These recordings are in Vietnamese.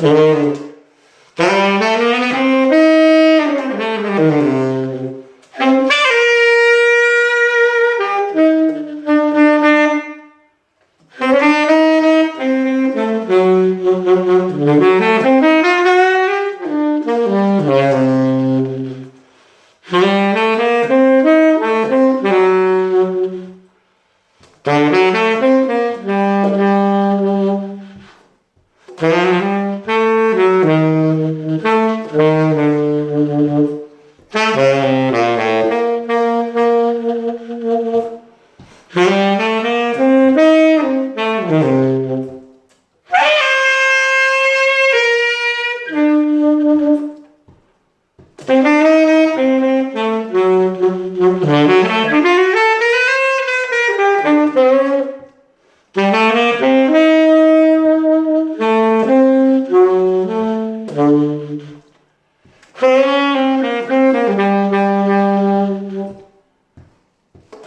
Mm-hmm. Oh.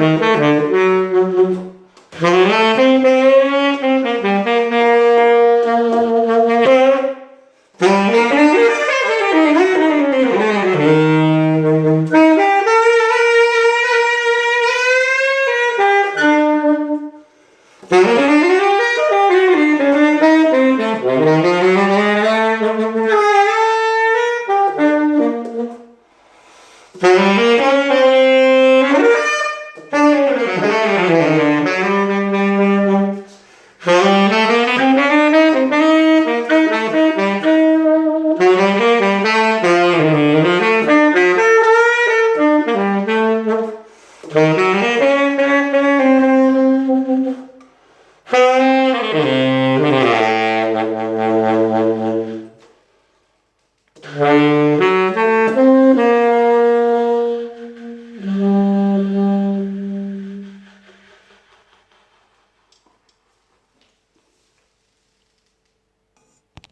Música Hum.